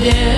Yeah.